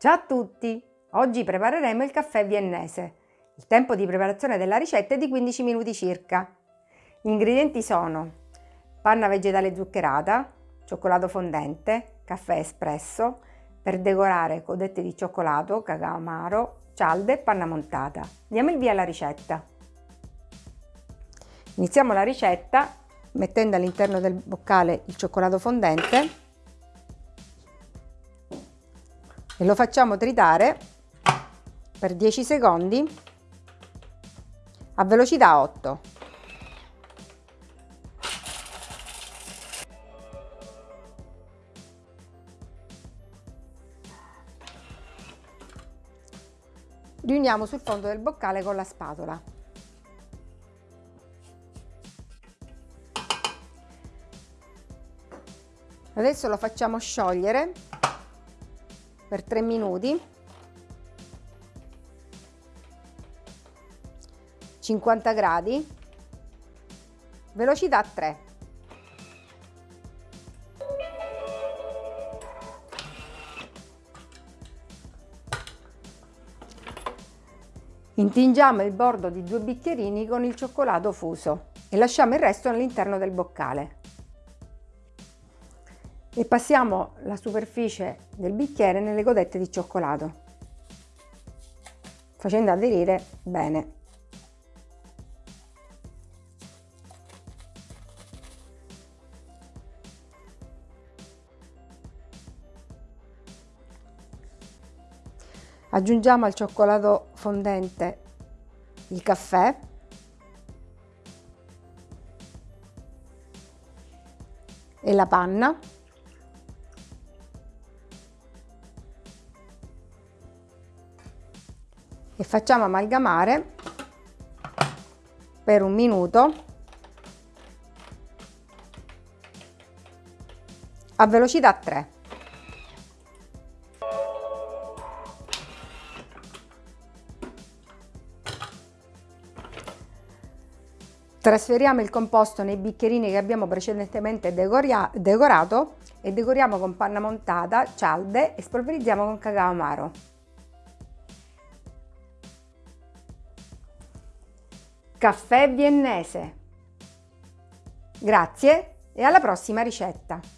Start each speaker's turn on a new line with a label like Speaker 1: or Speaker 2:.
Speaker 1: Ciao a tutti! Oggi prepareremo il caffè viennese. Il tempo di preparazione della ricetta è di 15 minuti circa. Gli ingredienti sono panna vegetale zuccherata, cioccolato fondente, caffè espresso, per decorare codette di cioccolato, cacao amaro, cialde e panna montata. Diamo il via alla ricetta. Iniziamo la ricetta mettendo all'interno del boccale il cioccolato fondente e lo facciamo tritare per 10 secondi a velocità 8. Riuniamo sul fondo del boccale con la spatola. Adesso lo facciamo sciogliere per 3 minuti. 50 gradi. Velocità 3 Intingiamo il bordo di due bicchierini con il cioccolato fuso e lasciamo il resto all'interno del boccale e passiamo la superficie del bicchiere nelle godette di cioccolato facendo aderire bene. Aggiungiamo al cioccolato fondente il caffè e la panna e facciamo amalgamare per un minuto a velocità 3. Trasferiamo il composto nei bicchierini che abbiamo precedentemente decorato e decoriamo con panna montata, cialde e spolverizziamo con cacao amaro. Caffè viennese. Grazie e alla prossima ricetta!